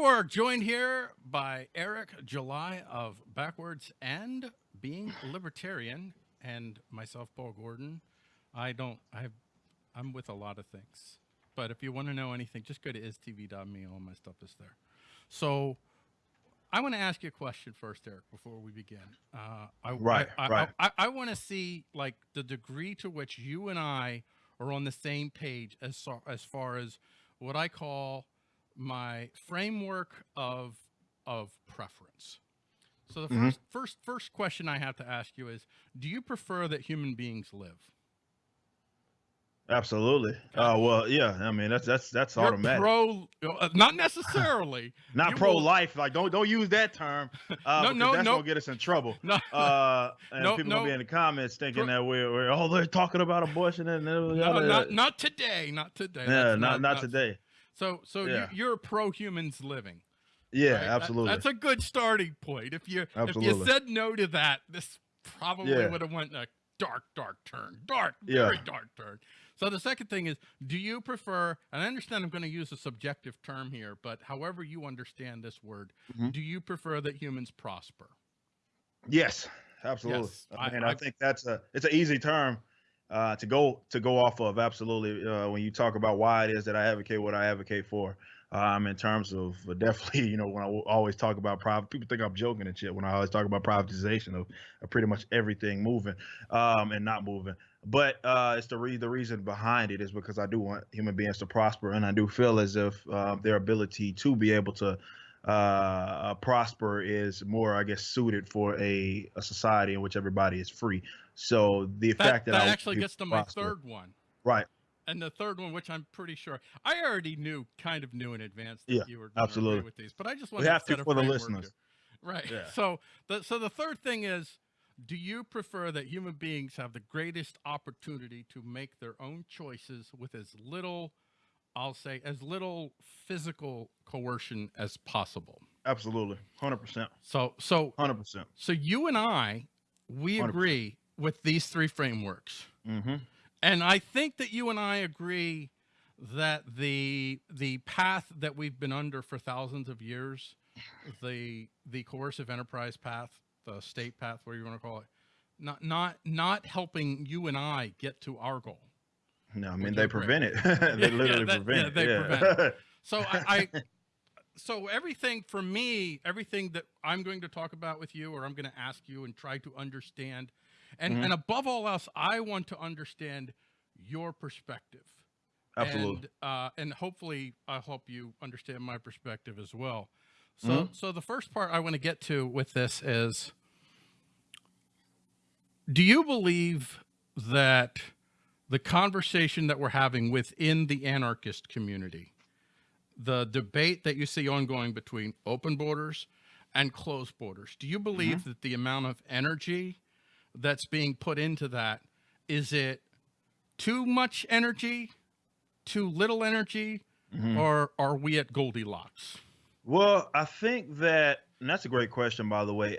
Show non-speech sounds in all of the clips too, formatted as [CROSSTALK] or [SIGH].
We're joined here by Eric July of BackWordz and Being Libertarian and myself, Paul Gordon. I don't, I have, I'm with a lot of things, but if you want to know anything, just go to istv.me. All my stuff is there. So I want to ask you a question first, Eric, before we begin. Uh, I, right, I, right. I, I, I want to see like the degree to which you and I are on the same page as, as far as what I call my framework of of preference. So the 1st Mhm. first first question I have to ask you is: Do you prefer that human beings live? Absolutely. Uh, well, yeah. I mean, that's that's that's You're automatic. pro, uh, not [LAUGHS] necessarily. Not pro will- life. Like, don't don't use that term. [LAUGHS] Uh, No, no, that's no. gonna get us in trouble. [LAUGHS] no, Uh, and No, people no. gonna be in the comments thinking Pro- that we're, we're oh they're talking about abortion and no, not not today, not today. yeah, That's not not today. So so Yeah. you, you're pro humans living. Yeah, right? That- absolutely. that's a good starting point. If you if you said no to that, this probably Yeah. would have went a dark, dark turn. Dark, Yeah. very dark turn. So the second thing is, do you prefer? And I understand I'm going to use a subjective term here, but however you understand this word, Mhm. do you prefer that humans prosper? Yes, absolutely. Yes, I I- mean, I, I- think that's a it's an easy term uh, to go to go off of. Absolutely, uh, when you talk about why it is that I advocate what I advocate for, um, in terms of uh, definitely, [LAUGHS] you know, when I always talk about private, people think I'm joking and shit when I always talk about privatization of, of pretty much everything moving um, and not moving. But uh, it's the re- the reason behind it is because I do want human beings to prosper, and I do feel as if uh, their ability to be able to uh, prosper is more, I guess, suited for a, a society in which everybody is free. So the That, fact that, that I actually gets to to my third one. right? And the third one, which I'm pretty sure I already knew, kind of knew in advance that Yeah, you were absolutely. with these, but I just We wanted have to for the listeners. Right. Yeah. So the so the third thing is, do you prefer that human beings have the greatest opportunity to make their own choices with as little, I'll say, as little physical coercion as possible? Absolutely, hundred percent, So so hundred percent. so you and I, we 100%. agree with these three frameworks. Mm-hmm. And I think that you and I agree that the the path that we've been under for thousands of years, the the coercive enterprise path, the state path, whatever you want to call it, not not not helping you and I get to our goal. No, I mean they prevent it. [LAUGHS] Yeah, they literally that- prevent yeah, it. they yeah. prevent So I, I [LAUGHS] so everything for me, everything that I'm going to talk about with you, or I'm going to ask you and try to understand, and Mhm. and above all else, I want to understand your perspective. Absolutely. And, uh, and hopefully I'll help you understand my perspective as well. So, Mhm. so the first part I want to get to with this is, do you believe that the conversation that we're having within the anarchist community, the debate that you see ongoing between open borders and closed borders, do you believe that the amount of energy that's being put into that, is it too much energy, too little energy, Mhm. or are we at Goldilocks? Well, I think that, and that's a great question, by the way.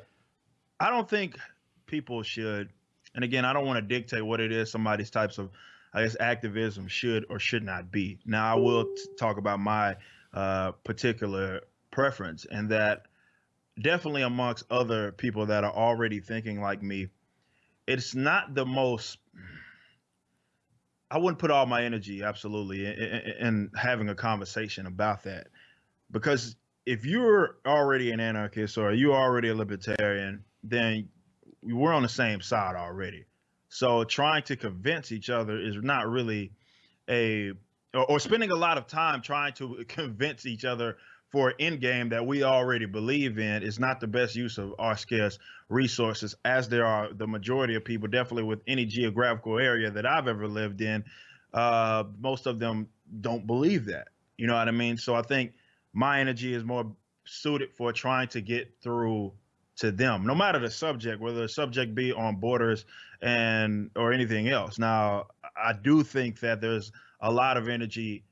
I don't think people should, and again, I don't want to dictate what it is somebody's types of, I guess, activism should or should not be. Now, I will t- talk about my uh, particular preference, and that definitely amongst other people that are already thinking like me, it's not the most. I wouldn't put all my energy, absolutely, in, in, in having a conversation about that, because if you're already an anarchist or you're already a libertarian, then we're on the same side already. So trying to convince each other is not really a or, or spending a lot of time trying to [LAUGHS] convince each other for an end game that we already believe in is not the best use of our scarce resources as there are the majority of people definitely with any geographical area that I've ever lived in uh most of them don't believe that you know what I mean so I think my energy is more suited for trying to get through to them no matter the subject whether the subject be on borders and or anything else now i do think that there's a lot of energy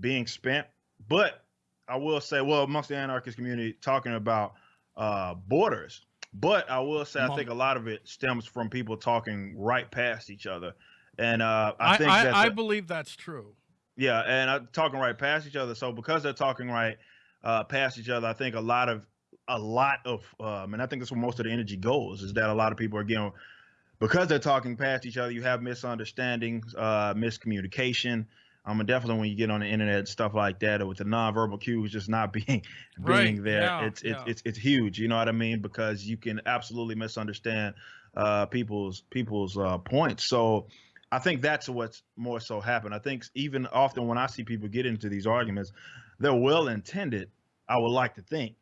being spent but i will say well amongst the anarchist community talking about uh borders but i will say i think a lot of it stems from people talking right past each other and uh i, I, think I, that I believe that's true. yeah, and uh, talking right past each other. So because they're talking right uh, past each other. I think a lot of a lot of um, and I think that's where most of the energy goes is that a lot of people are getting because they're talking past each other. You have misunderstandings, uh, miscommunication. I'm um, definitely when you get on the internet and stuff like that, or with the nonverbal cues just not being [LAUGHS] being Right, there, yeah, it's it's yeah. it's it's huge. You know what I mean? Because you can absolutely misunderstand uh, people's people's uh, points. So I think that's what's more so happened. I think even often when I see people get into these arguments, they're well intended. I would like to think,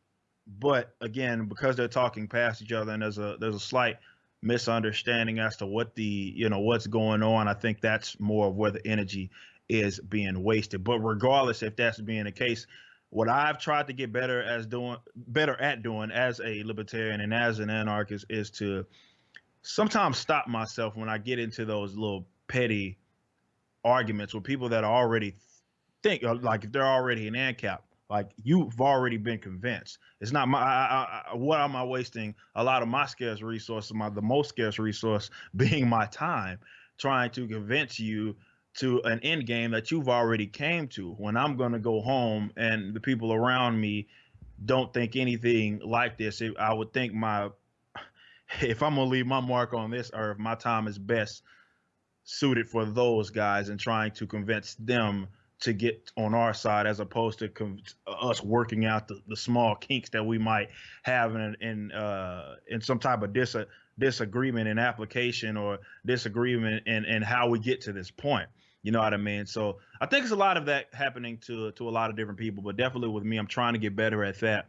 but again, because they're talking past each other and there's a there's a slight misunderstanding as to what the you know what's going on. I think that's more of where the energy is being wasted. But regardless if that's being the case, what I've tried to get better as doing better at doing as a libertarian and as an anarchist is to sometimes stop myself when I get into those little petty arguments with people that are already think like if they're already an ANCAP, like you've already been convinced. It's not my I, I, what am I wasting a lot of my scarce resources, my the most scarce resource [LAUGHS] being my time, trying to convince you to an end game that you've already came to. When I'm gonna go home and the people around me don't think anything like this, I would think my [LAUGHS] if I'm gonna leave my mark on this earth, my time is best suited for those guys and trying to convince them to get on our side as opposed to con- us working out the, the small kinks that we might have in in uh, in some type of dis- disagreement in application or disagreement in, in how we get to this point. You know what I mean? So I think it's a lot of that happening to to a lot of different people, but definitely with me, I'm trying to get better at that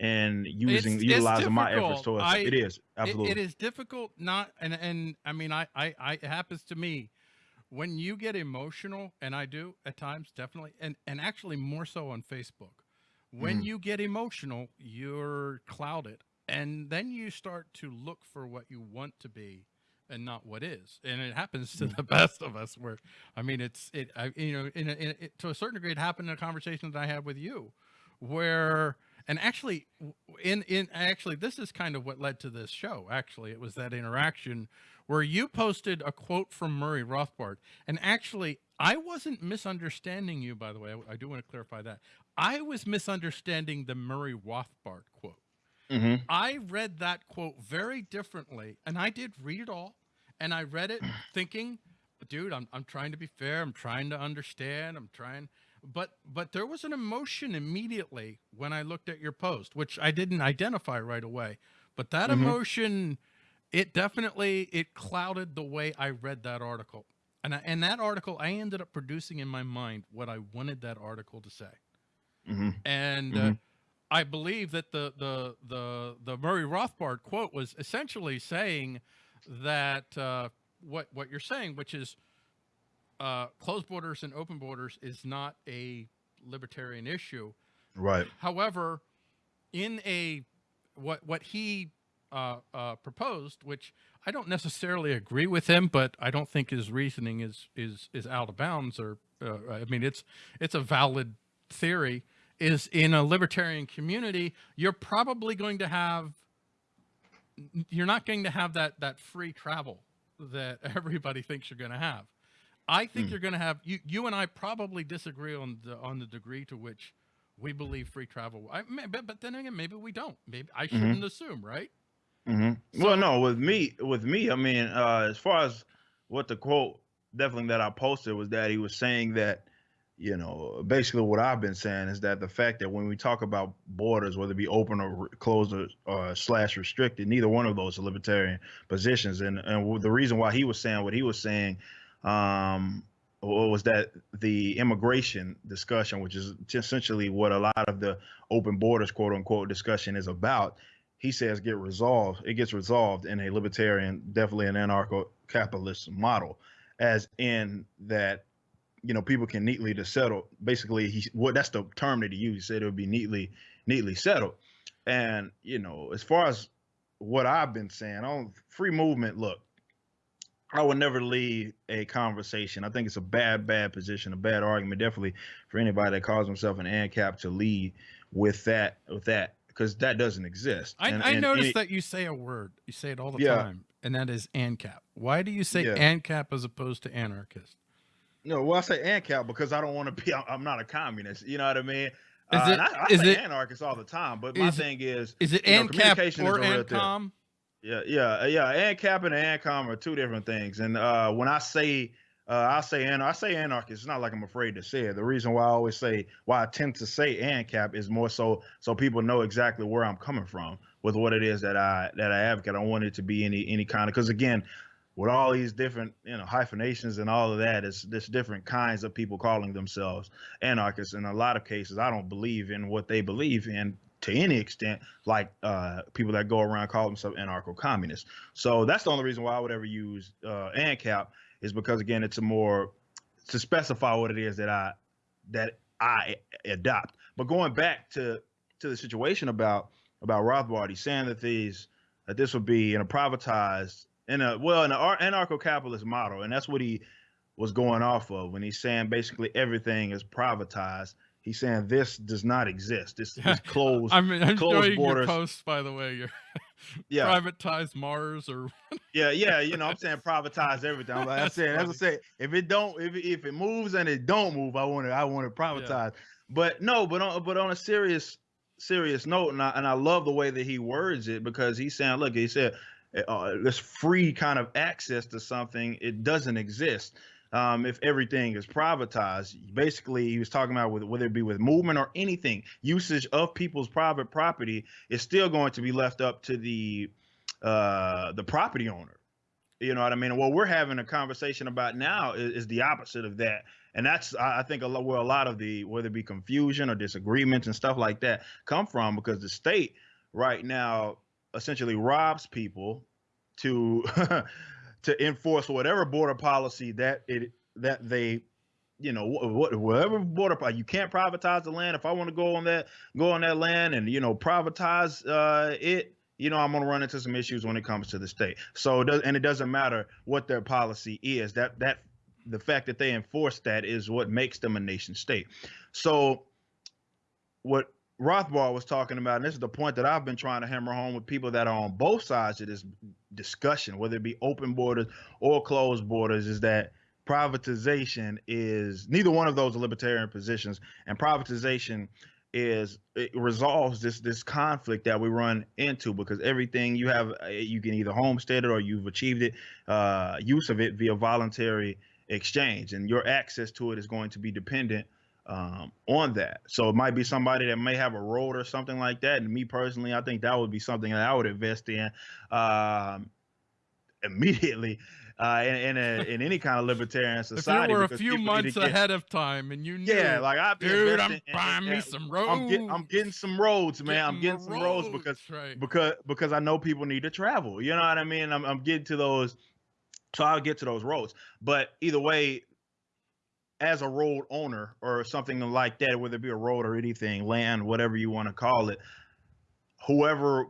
and using it's utilizing my efforts towards I- it is It- absolutely it is difficult not and and I mean I, I I it happens to me when you get emotional and I do at times definitely and and actually more so on Facebook. When Mhm. you get emotional, you're clouded and then you start to look for what you want to be and not what is. And it happens to the [LAUGHS] best of us where I mean it's it I, you know in, a, in a, it, to a certain degree it happened in a conversation that I had with you where and actually in in actually this is kind of what led to this show actually it was that interaction where you posted a quote from murray rothbard and actually i wasn't misunderstanding you by the way i, I do want to clarify that i was misunderstanding the murray rothbard quote hmm I read that quote very differently, and I did read it all, and I read it [CLEARS THROAT] thinking, "Dude, I'm I'm trying to be fair. I'm trying to understand. I'm trying." But but there was an emotion immediately when I looked at your post, which I didn't identify right away. But that Mhm. emotion, it definitely it clouded the way I read that article, and I, and that article I ended up producing in my mind what I wanted that article to say hmm and uh, Mhm. I believe that the the the the Murray Rothbard quote was essentially saying that uh, what what you're saying, which is uh, closed borders and open borders, is not a libertarian issue. right However, in a what what he uh, uh, proposed, which I don't necessarily agree with him, but I don't think his reasoning is is is out of bounds. Or uh, I mean, it's it's a valid theory. Is in a libertarian community, you're probably going to have you're not going to have that that free travel that [LAUGHS] everybody thinks you're going to have. I think Mm. you're going to have you you and I probably disagree on the on the degree to which we believe free travel. I but, but then again, maybe we don't. Maybe I shouldn't assume, right? Hmm So- well, no, with me, with me, I mean, uh, as far as what the quote definitely that I posted was that he was saying that, you know, basically what I've been saying is that the fact that when we talk about borders, whether it be open or closed or slash restricted, neither one of those are libertarian positions, and and the reason why he was saying what he was saying, um, was that the immigration discussion, which is essentially what a lot of the open borders quote unquote discussion is about he says get resolved it gets resolved in a libertarian definitely an anarcho-capitalist model as in that you know people can neatly to settle basically he what that's the term that he used he said it would be neatly neatly settled and you know as far as what i've been saying on free movement look I would never lead a conversation. I think it's a bad, bad position, a bad argument, definitely for anybody that calls himself an ANCAP to lead with that, with that, because that doesn't exist. I, And- I and noticed any- that you say a word. You say it all the Yeah. time, and that is ANCAP. Why do you say Yeah. ANCAP as opposed to anarchist? No, well, I say ANCAP because I don't want to be. I'm not a communist. You know what I mean? Uh, Is it- and I, I is say it- anarchists all the time, but my thing is, Is it You know, ANCAP communication or. ANCOM? yeah, yeah, uh, yeah. ANCAP and ANCOM are two different things. And uh, when I say, uh, I say, and I say anarchist, it's not like I'm afraid to say it. The reason why I always say, why I tend to say ANCAP is more so so people know exactly where I'm coming from with what it is that I that I advocate. I don't want it to be any any kind of because again, with all these different you know hyphenations and all of that, it's there's different kinds of people calling themselves anarchists. In a lot of cases, I don't believe in what they believe in to any extent, like uh, people that go around call themselves anarcho-communists. So that's the only reason why I would ever use uh, ANCAP is because again, it's a more to specify what it is that I that I adopt. But going back to to the situation about about Rothbard, he's saying that these that this would be in a privatized in a well in an anarcho-capitalist model, and that's what he was going off of when he's saying basically everything is privatized. He's saying this does not exist. This is [LAUGHS] closed. I'm, I'm closed borders. posts, by the way. Your [LAUGHS] yeah, privatized Mars or yeah, yeah. You know, I'm saying privatize everything. I'm like I That's said, as I say, if it don't, if it, if it moves and it don't move, I want to, I want to privatize. But no, but on, but on a serious, serious note, and I and I love the way that he words it because he's saying, look, he said, uh, this free kind of access to something, it doesn't exist. Um, if everything is privatized, basically, he was talking about with, whether it be with movement or anything, usage of people's private property is still going to be left up to the uh, the property owner. You know what I mean? What we're having a conversation about now is, is the opposite of that, and that's I I think a lot where a lot of the whether it be confusion or disagreements and stuff like that come from because the state right now essentially robs people to [LAUGHS] to enforce whatever border policy that it that they you know what whatever border you can't privatize the land. If i want to go on that go on that land and you know privatize uh it you know i'm going to run into some issues when it comes to the state. So it does and it doesn't matter what their policy is. That that the fact that they enforce that is what makes them a nation state. So what Rothbard was talking about, and this is the point that I've been trying to hammer home with people that are on both sides of this discussion, whether it be open borders or closed borders, is that privatization is neither one of those libertarian positions, and privatization is it resolves this this conflict that we run into because everything you have uh, you can either homestead it or you've achieved it uh, use of it via voluntary exchange and your access to it is going to be dependent um, on that. So it might be somebody that may have a road or something like that. And me personally, I think that would be something that I would invest in um, immediately uh, in in, a, [LAUGHS] in any kind of libertarian society. if you were a few months get- ahead of time and you knew, Yeah, like be dude, I'm in- buying me in- some roads. I'm getting I'm getting some roads, man. I'm getting some roads because right. because because I know people need to travel. You know what I mean? I'm I'm getting to those, so I'll get to those roads. But either way, as a road owner or something like that, whether it be a road or anything, land, whatever you want to call it, whoever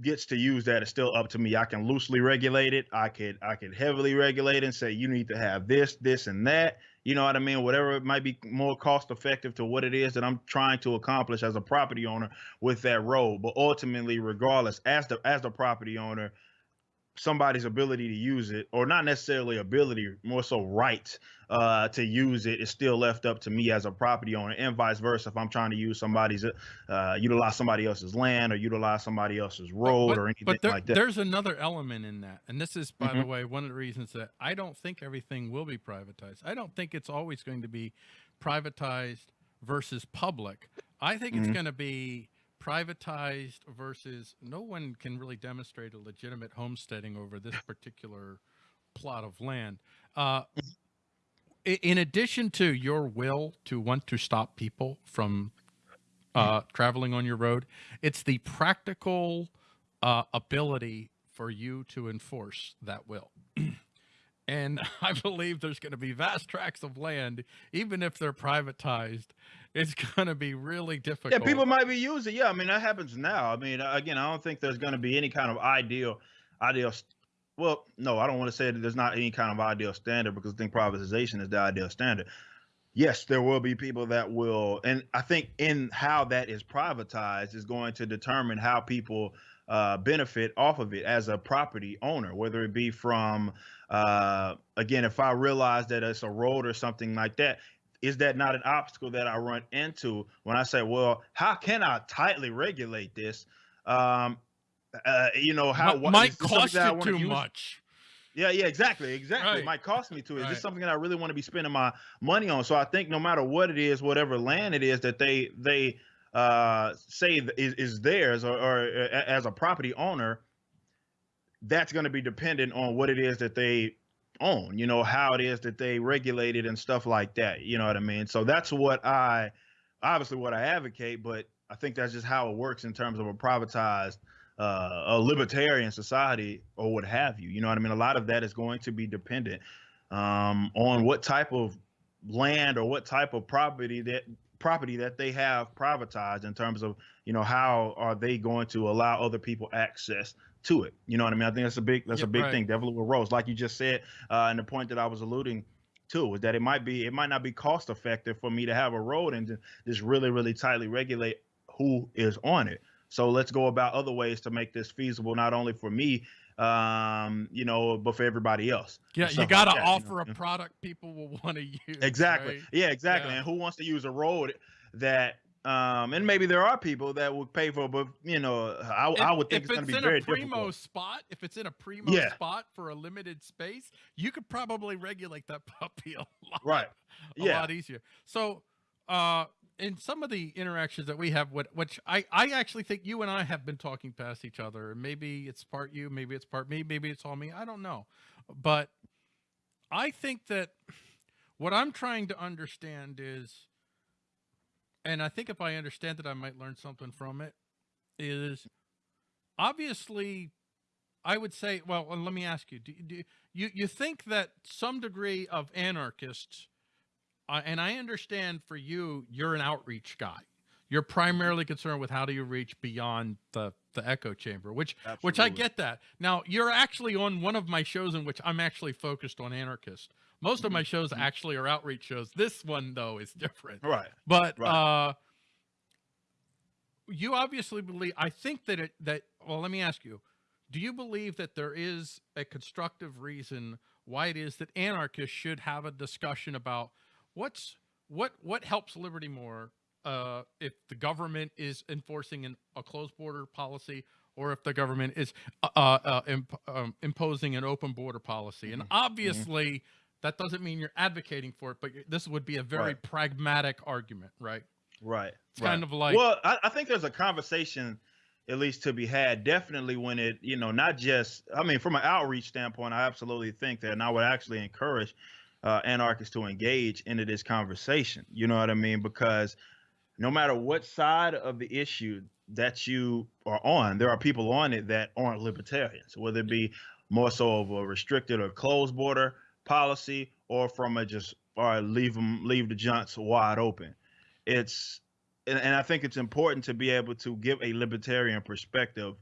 gets to use that is still up to me. I can loosely regulate it. I could I could heavily regulate and say you need to have this, this, and that. You know what I mean? Whatever it might be more cost effective to what it is that I'm trying to accomplish as a property owner with that road. But ultimately, regardless, as the as the property owner, somebody's ability to use it, or not necessarily ability, more so right uh, to use it, is still left up to me as a property owner, and vice versa. If I'm trying to use somebody's, uh, utilize somebody else's land or utilize somebody else's road but, or anything but there- like that. there's another element in that, and this is, by the Mhm. way, one of the reasons that I don't think everything will be privatized. I don't think it's always going to be privatized versus public. I think it's Mhm. going to be privatized versus no one can really demonstrate a legitimate homesteading over this [LAUGHS] particular plot of land. Uh, in addition to your will to want to stop people from uh, traveling on your road, it's the practical uh, ability for you to enforce that will. [CLEARS THROAT] and [LAUGHS] I believe there's going to be vast tracts of land, even if they're privatized, it's going to be really difficult. Yeah, people might be using. Yeah, I mean that happens now. I mean, again, I don't think there's going to be any kind of ideal, ideal. Well, no, I don't want to say that there's not any kind of ideal standard because I think privatization is the ideal standard. Yes, there will be people that will, and I think in how that is privatized is going to determine how people uh, benefit off of it as a property owner, whether it be from, uh, again, if I realize that it's a road or something like that, is that not an obstacle that I run into when I say, well, how can I tightly regulate this? Um, uh, you know, how might is this something cost that you too use? much. Yeah, yeah, exactly, exactly. Right. It might cost me to. Is Right. this something that I really want to be spending my money on? So I think no matter what it is, whatever land it is that they they uh say is, is theirs or, or uh, as a property owner, that's going to be dependent on what it is that they own. You know how it is that they regulate it and stuff like that. You know what I mean? So that's what I obviously what I advocate, but I think that's just how it works in terms of a privatized uh, a libertarian society or what have you. You know what I mean? A lot of that is going to be dependent um, on what type of land or what type of property that property that they have privatized in terms of you know how are they going to allow other people access to it you know what i mean i think that's a big that's Yeah, a big right. thing definitely with roads like you just said uh and the point that i was alluding to is that it might be it might not be cost effective for me to have a road and just really really tightly regulate who is on it so let's go about other ways to make this feasible not only for me um you know but for everybody else Yeah, you got to like that, you offer know? a product people will [LAUGHS] want to use. Exactly. right? Yeah, exactly. Yeah. And who wants to use a road that um and maybe there are people that would pay for but you know I, I would think if it's going to be in very a primo difficult. spot, if it's in a primo Yeah. spot for a limited space, you could probably regulate that [LAUGHS] puppy a lot, Right. a Yeah. lot easier. So, uh, in some of the interactions that we have, what which I I actually think you and I have been talking past each other, and maybe it's part you, maybe it's part me, maybe it's all me. I don't know, but I think that what I'm trying to understand is, and I think if I understand it, I might learn something from it. Is obviously, I would say, well, let me ask you: Do, do you you think that some degree of anarchists, uh, and I understand for you, you're an outreach guy. You're primarily concerned with how do you reach beyond the the echo chamber, which which I get that. Now, you're actually on one of my shows in which I'm actually focused on anarchist. Most of my shows Mhm. actually are outreach shows. This one though is different. Right. But Right. uh you obviously believe I think that it that well let me ask you. Do you believe that there is a constructive reason why it is that anarchists should have a discussion about what's what what helps liberty more uh if the government is enforcing an, a closed border policy or if the government is uh, uh, imp, um, imposing an open border policy and Mhm. obviously that doesn't mean you're advocating for it but this would be a very Right. pragmatic argument right Right. it's right. kind of like well, I, I think there's a conversation at least to be had. Definitely when it, you know, not just. I mean, from an outreach standpoint, I absolutely think that, and I would actually encourage uh, anarchists to engage into this conversation. You know what I mean? Because no matter what side of the issue that you are on, there are people on it that aren't libertarians, whether it be more so of a restricted or closed border policy, or from a just or leave them leave the junks wide open. It's and, and I think it's important to be able to give a libertarian perspective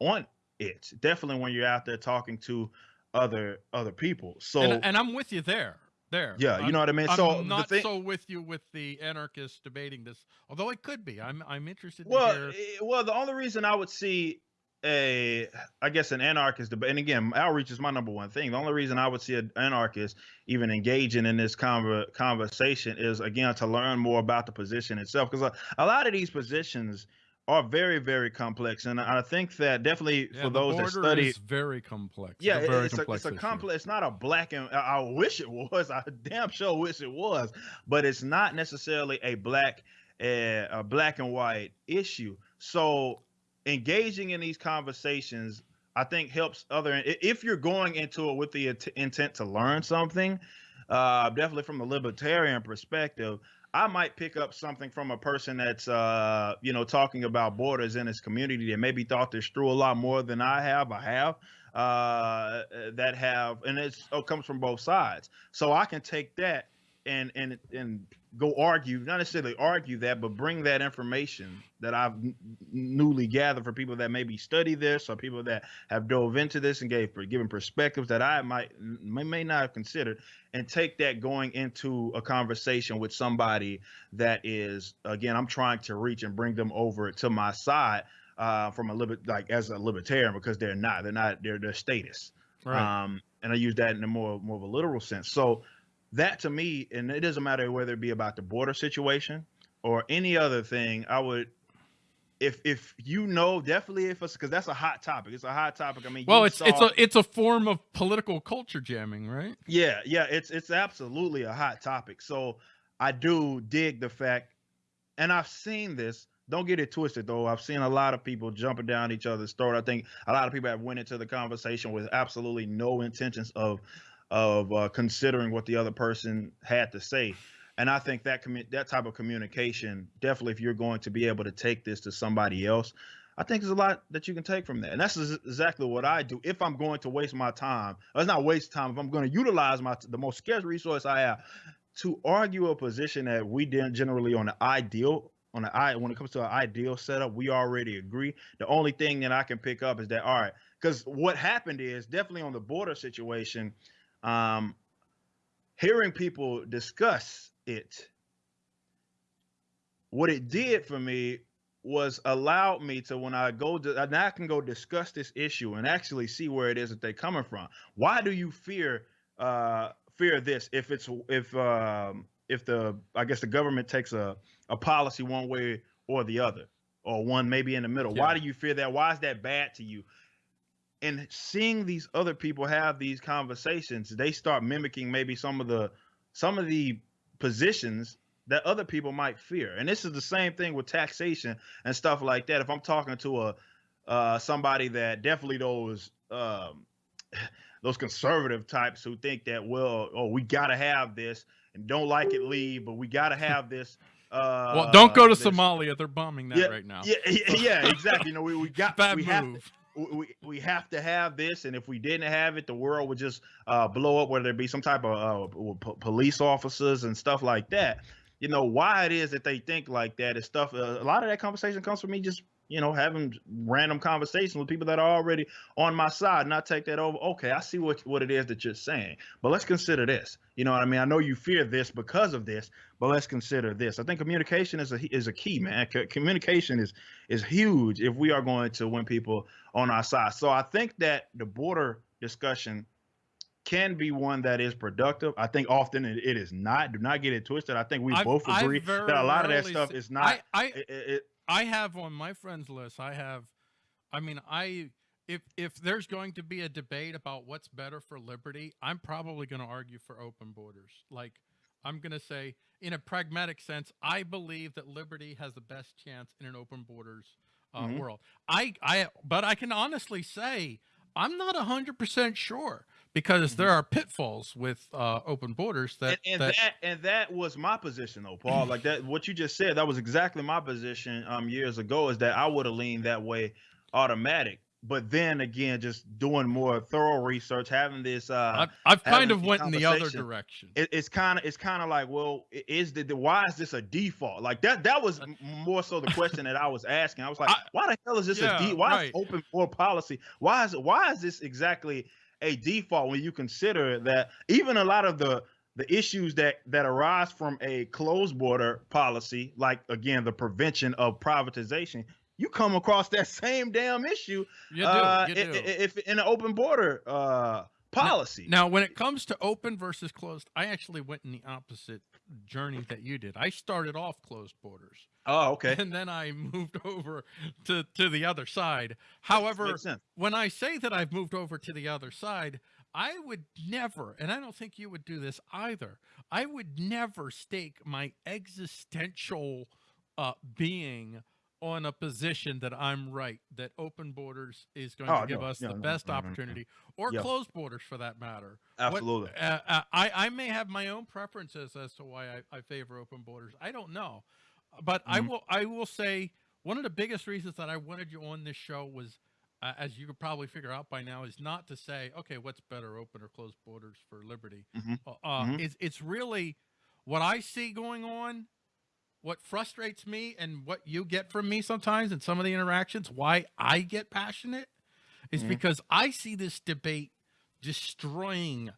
on it. Definitely when you're out there talking to other other people. So and, and I'm with you there there yeah, you I'm- know what I mean. I'm so not the thing, so with you with the anarchists debating this, although it could be. I'm I'm interested well, to hear. eh, well, the only reason I would see a, I guess, an anarchist debate, and again, outreach is my number one thing. The only reason I would see an anarchist even engaging in this conver- conversation is again to learn more about the position itself, because a, a lot of these positions are very, very complex, and I think that definitely Yeah, for those that study, is very complex. yeah, a very it's a, complex it's a complex. It's not a black and I I wish it [LAUGHS] was. I damn sure wish it was, but it's not necessarily a black, uh, a black and white issue. So engaging in these conversations, I think, helps other. If you're going into it with the int- intent to learn something, uh, definitely from the libertarian perspective. I might pick up something from a person that's, uh, you know, talking about borders in his community that maybe thought this through a lot more than I have. I have uh, that have, and it's, it comes from both sides. So I can take that and and and go argue, not necessarily argue that, but bring that information that I've newly gathered for people that maybe study this or people that have dove into this and gave given perspectives that I might may, may not have considered, and take that going into a conversation with somebody that is again, I'm trying to reach and bring them over to my side uh, from a liber- like as a libertarian because they're not, they're not, they're they're status Right. um, and I use that in a more more of a literal sense. So that to me, and it doesn't matter whether it be about the border situation or any other thing, I would if if you know definitely if it's because that's a hot topic. It's a hot topic. I mean, Well, it's it's a it's a form of political culture jamming, right? yeah, yeah, it's it's absolutely a hot topic. So I do dig the fact, and I've seen this. Don't get it twisted though. I've seen a lot of people jumping down each other's throat. I think a lot of people have went into the conversation with absolutely no intentions of of uh, considering what the other person had to say. And I think that commu- that type of communication, definitely, if you're going to be able to take this to somebody else, I think there's a lot that you can take from that. And that's exactly what I do. If I'm going to waste my time, it's not waste time. If I'm going to utilize my the most scarce resource I have to argue a position that we didn't generally on the ideal on the i when it comes to an ideal setup, we already agree. The only thing that I can pick up is that all right, because what happened is definitely on the border situation, um, hearing people discuss it, what it did for me was allowed me to when I go to now I can go discuss this issue and actually see where it is that they're coming from. Why do you fear uh fear this if it's if um if the I guess the government takes a a policy one way or the other or one maybe in the middle. Why do you fear that? Why is that bad to you? And seeing these other people have these conversations, they start mimicking maybe some of the some of the positions that other people might fear. And this is the same thing with taxation and stuff like that. If I'm talking to a uh, somebody that definitely those um, [SIGHS] those conservative types who think that well, oh, we gotta have this and don't like it, leave, but we gotta [LAUGHS] have this. Uh, well, don't go to this- Somalia. They're bombing that Yeah, right now. Yeah, yeah, [LAUGHS] yeah, exactly. You know, we, we got [LAUGHS] Bad we have move. we, we we have to have this, and if we didn't have it, the world would just uh, blow up. Whether it be some type of uh, p- police officers and stuff like that. You know why it is that they think like that is stuff. Uh, a lot of that conversation comes from me just you know having random conversations with people that are already on my side, and I take that over. Okay, I see what what it is that you're saying, but let's consider this. You know what I mean? I know you fear this because of this, but let's consider this. I think communication is a is a key, man. C- communication is is huge if we are going to win people on our side. So I think that the border discussion can be one that is productive. I think often it, it is not. Do not get it twisted. I think we I- both agree that a lot of that stuff see- is not. I I, it- it- it- I have on my friends list. I have, I mean, I if if there's going to be a debate about what's better for liberty, I'm probably going to argue for open borders. Like I'm going to say, in a pragmatic sense, I believe that liberty has the best chance in an open borders uh, Mhm. world. I I but I can honestly say I'm not hundred percent sure because Mhm. there are pitfalls with uh, open borders that and, and that, that, and that was my position though, Paul. Like that, what you just said, that was exactly my position um years ago. Is that I would have leaned that way, automatic. But then again, just doing more thorough research, having this uh, I've, I've kind of went in the other direction. it, it's kind of it's kind of like well is the, the why is this a default like that that was more so the [LAUGHS] question that i was asking i was like I- why the hell is this a Yeah, de- why right. is open door policy why is why is this exactly a default when you consider that even a lot of the the issues that that arise from a closed border policy like again the prevention of privatization you come across that [LAUGHS] same damn issue You do. uh, you do. i- if in an open border uh policy Now, when it comes to open versus closed, I actually went in the opposite journey that you did. I started off closed borders, oh okay [LAUGHS] and then I moved over to to the other side. However, when I say that I've moved over to the other side, I would never, and I don't think you would do this either. I would never stake my existential uh, being on a position that I'm right, that open borders is going Oh, to give no, us no, the no, best opportunity, or Yeah. closed borders for that matter. Absolutely uh, uh, I, I may have my own preferences as to why I, I favor open borders. I don't know, but I Mhm. will. I will say one of the biggest reasons that I wanted you on this show was, uh, as you could probably figure out by now, is not to say, okay, what's better, open or closed borders for liberty. Mm-hmm. Uh, uh, Mhm. It's it's really what I see going on. What frustrates me and what you get from me sometimes in some of the interactions, why I get passionate, is Mhm. because I see this debate destroying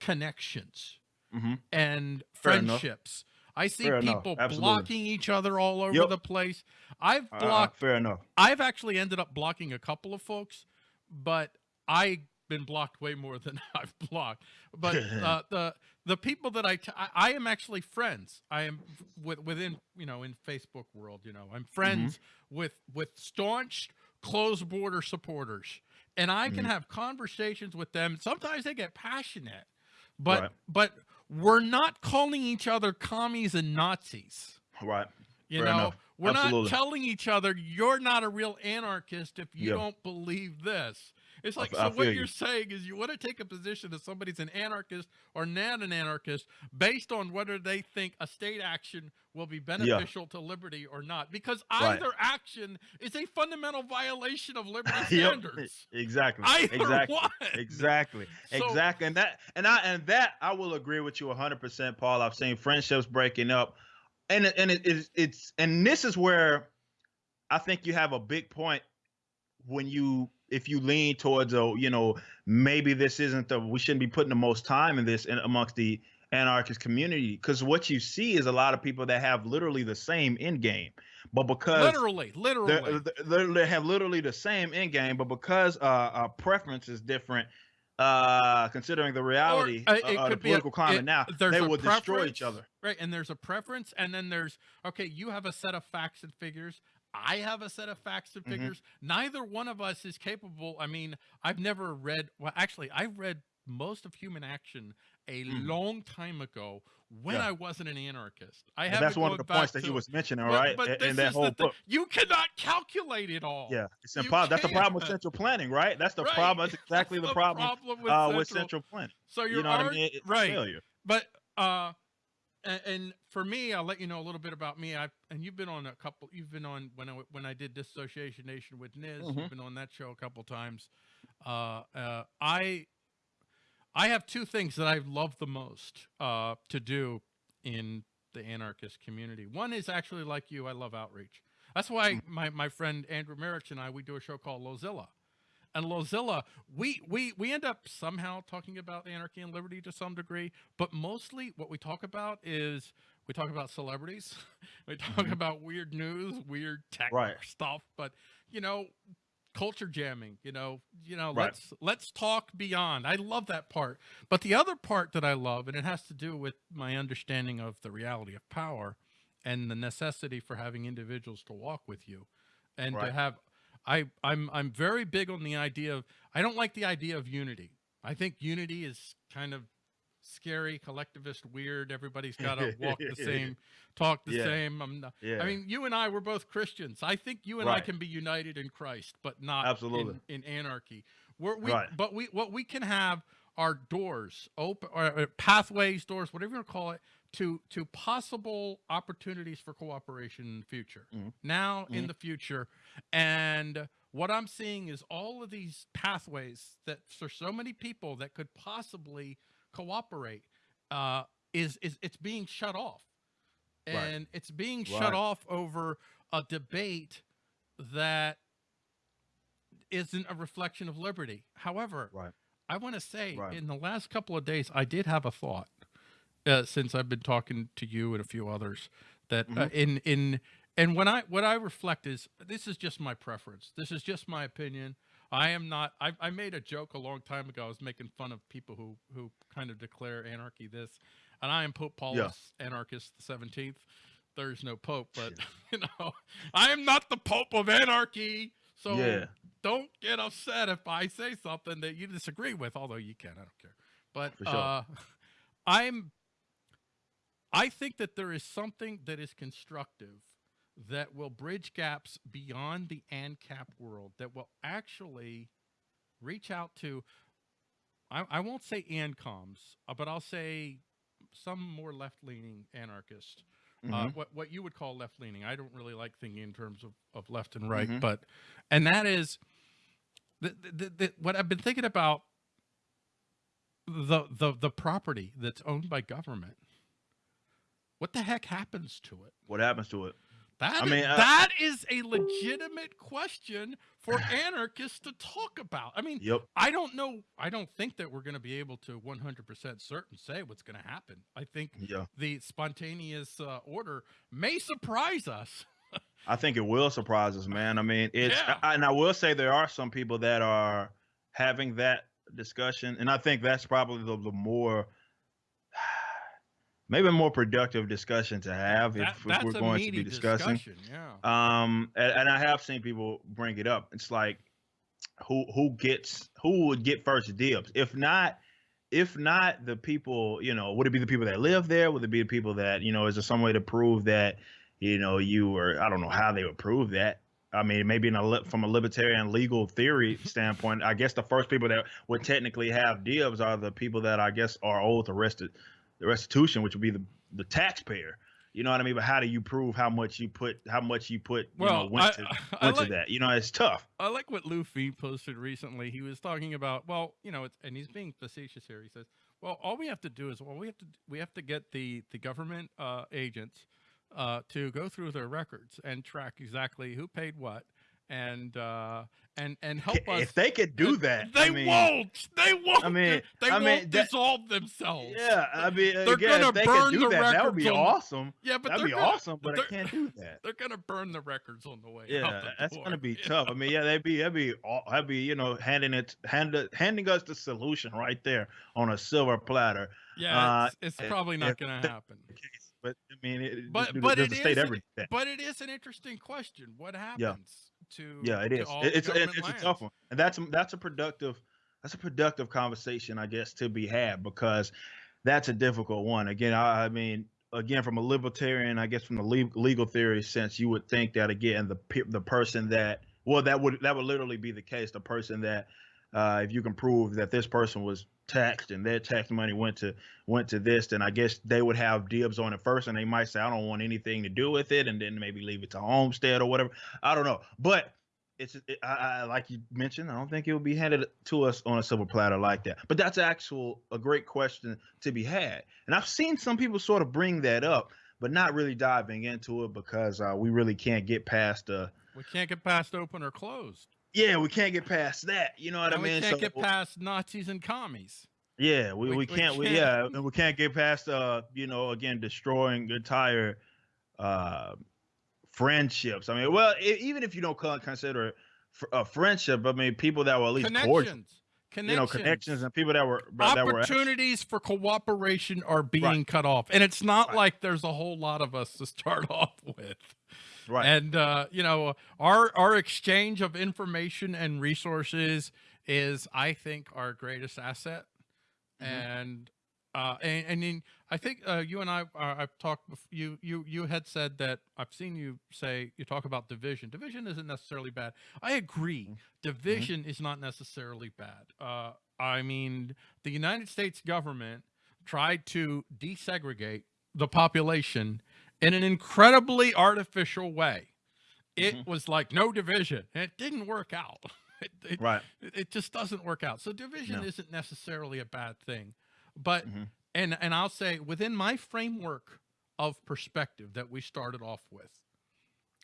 connections hmm and Fair enough. friendships. I see Fair people blocking each other all over Yep. the place. I've Uh, blocked fair enough. I've actually ended up blocking a couple of folks, but I been blocked way more than [LAUGHS] I've blocked. But [LAUGHS] uh, the the people that I, I I am actually friends. I am with within you know in Facebook world. You know I'm friends with with staunch closed border supporters, and I can Mhm. have conversations with them. Sometimes they get passionate, but Right. but we're not calling each other commies and Nazis. Right. You Fair know, enough. we're Absolutely. not telling each other you're not a real anarchist if you Yeah. don't believe this. It's like f- so I what you're you. saying is you want to take a position that somebody's an anarchist or not an anarchist based on whether they think a state action will be beneficial to liberty or not because Right. either action is a fundamental violation of [LAUGHS] liberty Yep. standards. Exactly. Either exactly. one. Exactly. [LAUGHS] So- exactly. And that and I and that I will agree with you 100%, Paul. I've seen friendships breaking up. And it- and it is it's and this is where I think you have a big point when you if you lean towards a you know maybe this isn't the we shouldn't be putting the most time in this in amongst the anarchist community because what you see is a lot of people that have literally the same end game but because Literally, literally. they're, they're, they have literally the same end game, but because uh, uh preference is different, uh, considering the reality uh, uh, it the be a- political climate it- now, they will destroy each other. Right. And there's a preference. And then there's, okay, you have a set of facts and figures. I have a set of facts and Mhm. figures. Neither one of us is capable. I mean, I've never read, well, actually, I've read most of Human Action a Mm. long time ago when Yeah. I wasn't an anarchist. I haven't that's one of the points back that he was mentioning, but- right? But, in, this in that whole the book. You cannot calculate it all. Yeah, it's impossible. That's the problem with central planning, right? That's the Right. problem. That's [LAUGHS] exactly That's the problem, with, uh, with central. central planning. So you're You know what I mean? Right. Failure. but uh and, and for me i'll let you know a little bit about me. I and you've been on a couple you've been on when i when i did dissociation nation with niz Mhm. you've been on that show a couple times. Uh uh i i have two things that i love the most uh to do in the anarchist community. One is actually like you i love outreach. That's why my my friend andrew merrick and i we do a show called lozilla. And Lozilla, we we we end up somehow talking about anarchy and liberty to some degree, but mostly what we talk about is we talk about celebrities, [LAUGHS] we talk Mhm. about weird news, weird tech Right. [LAUGHS] stuff, but you know, culture jamming, you know, you know, Right. let's let's talk beyond. I love that part. But the other part that I love, and it has to do with my understanding of the reality of power and the necessity for having individuals to walk with you and to have I I'm I'm very big on the idea of I don't like the idea of unity. I think unity is kind of scary, collectivist, weird. Everybody's [LAUGHS] got to walk the same, talk the Yeah. same. I'm not, Yeah. I mean, you and I were both Christians. I think you and I can be united in Christ, but not Absolutely. in, in anarchy. We're, we, Right. but we what we can have are doors open or pathways, doors, whatever you want to call it, to to possible opportunities for cooperation in the future. Mhm. Now in Mhm. the future, and what I'm seeing is all of these pathways that for so many people that could possibly cooperate uh, is is it's being shut off, Right. and it's being Right. shut off over a debate that isn't a reflection of liberty. However, Right. I want to say Right. in the last couple of days, I did have a thought uh, since I've been talking to you and a few others that uh, Mhm. in in and when I what I reflect is this is just my preference. This is just my opinion. I am not. I, I made a joke a long time ago. I was making fun of people who who kind of declare anarchy this, and I am Pope Paulus, anarchist the seventeenth. There's no pope, but [LAUGHS] you know, I am not the pope of anarchy. So Yeah. don't get upset if I say something that you disagree with, although you can, I don't care. But sure. uh, [LAUGHS] I'm I think that there is something that is constructive that will bridge gaps beyond the ANCAP world that will actually reach out to I, I won't say ANCOMs, uh, but I'll say some more left-leaning anarchist uh, Mhm. what what you would call left leaning. I don't really like thinking in terms of, of left and right, Mhm. but and that is the, the, the, what I've been thinking about the the the property that's owned by government. What the heck happens to it? What happens to it? That I is- mean, that is a legitimate question for anarchists to talk about. I mean, Yep. I don't know. I don't think that we're going to be able to 100% certain say what's going to happen. I think Yeah. the spontaneous uh, order may surprise us. I think it will surprise us, man. I mean, it's Yeah. I- and I will say there are some people that are having that discussion, and I think that's probably the, the more maybe a more productive discussion to have That- if, if we're going to be discussing. Yeah. Um, and, and I have seen people bring it up. It's like who who gets who would get first dibs? If not, if not the people, you know, would it be the people that live there? Would it be the people that you know? Is there some way to prove that you know you or I don't know how they would prove that? I mean, maybe in a li- from a libertarian legal theory [LAUGHS] standpoint, I guess the first people that would technically have dibs are the people that I guess are the rest the restitution, which would be the the taxpayer. You know what I mean? But how do you prove how much you put how much you put you Well, know went I, to I went like, to that? You know, it's tough. I like what Luffy posted recently. He was talking about, well, you know, it's, and he's being facetious here. He says, well, all we have to do is, well, we have to we have to get the the government uh, agents uh, to go through their records and track exactly who paid what, and uh, and and help us. If they could do that, They I mean, won't. They won't. I mean- they I won't mean, that- dissolve themselves. Yeah, I mean, They're again, gonna they burn the that, that would be on- awesome. yeah, but That'd be gonna, awesome, but I can't do that. [LAUGHS] They're gonna burn the records on the way. out Yeah, the that's door. gonna be Yeah. tough. I mean, yeah, they'd be that'd be that'd be you know handing it hand, handing us the solution right there on a silver platter. Yeah, Uh, it's, it's probably not gonna happen. But I mean, it, But- but it state is- But it is an interesting question. What happens to Yeah, it is. all It- the It's it's, government it's a tough one, and that's that's a productive that's a productive conversation, I guess, to be had because that's a difficult one. Again, I, I mean, again, from a libertarian, I guess from the le- legal theory sense, you would think that again, the the person that well, that would that would literally be the case. The person that uh, if you can prove that this person was taxed and their tax money went to went to this, then I guess they would have dibs on it first, and they might say, "I don't want anything to do with it," and then maybe leave it to Homestead or whatever. I don't know, but it's it, I, I like you mentioned. I don't think it would be handed to us on a silver platter like that. But that's actual a great question to be had, and I've seen some people sort of bring that up, but not really diving into it because uh, we really can't get past the. We can't get past open or closed. Yeah, we can't get past that. You know what and I mean? we can't So- get past Nazis and commies. Yeah, we, We- we, we can't, we, can't- yeah, and we can't get past uh, you know, again destroying entire uh friendships. I mean, well, e- even if you don't consider it a friendship, I mean, people that were at least cordial, Connections. Connections. you know, connections and people that were that were Opportunities for cooperation are being cut off. And it's not Right. like there's a whole lot of us to start [LAUGHS] off with. Right. And uh, you know, our our exchange of information and resources is, I think, our greatest asset. Mhm. And uh, and, and in, I think uh, you and I, uh, I've talked. You you you had said that I've seen you say you talk about division. Division isn't necessarily bad. I agree. Mm-hmm. Division is not necessarily bad. Uh, I mean, the United States government tried to desegregate the population in an incredibly artificial way. It Mhm. was like no division. and It didn't work out. [LAUGHS] It, it, right. it just doesn't work out. So division No. isn't necessarily a bad thing. But Mhm. and and I'll say within my framework of perspective that we started off with,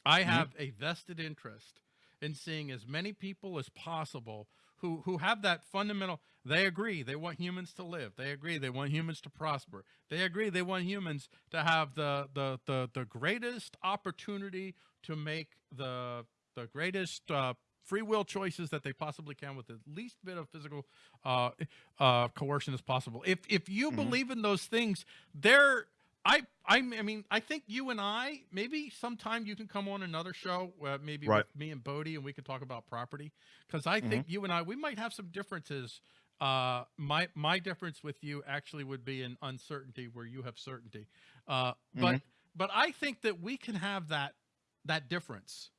I Mhm. have a vested interest in seeing as many people as possible who who have that fundamental they agree they want humans to live. They agree they want humans to prosper. They agree they want humans to have the the the, the greatest opportunity to make the the greatest uh, free will choices that they possibly can with the least bit of physical uh, uh, coercion as possible. If if you Mhm. believe in those things they're I, I, I mean, I think you and I, maybe sometime you can come on another show, uh, maybe Right. with me and Bodie, and we could talk about property. Because I think you and I, we might have some differences. Uh, my my difference with you actually would be in uncertainty, where you have certainty. Uh, but but I think that we can have that that difference,